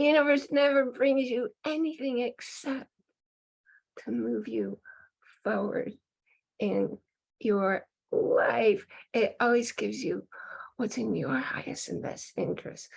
universe never brings you anything except to move you forward in your life. It always gives you what's in your highest and best interest.